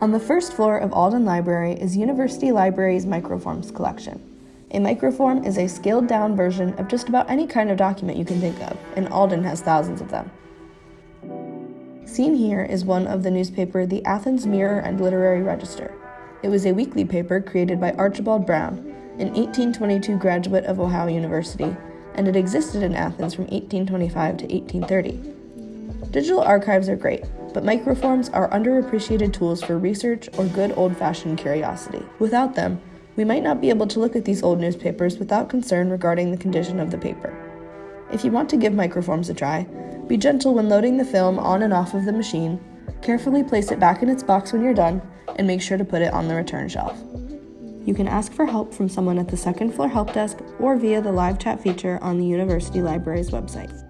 On the first floor of Alden Library is University Library's Microforms collection. A microform is a scaled down version of just about any kind of document you can think of, and Alden has thousands of them. Seen here is one of the newspaper The Athens Mirror and Literary Register. It was a weekly paper created by Archibald Brown, an 1822 graduate of Ohio University, and it existed in Athens from 1825 to 1830. Digital archives are great, but microforms are underappreciated tools for research or good old fashioned curiosity. Without them, we might not be able to look at these old newspapers without concern regarding the condition of the paper. If you want to give microforms a try, be gentle when loading the film on and off of the machine, carefully place it back in its box when you're done, and make sure to put it on the return shelf. You can ask for help from someone at the second floor help desk or via the live chat feature on the University Library's website.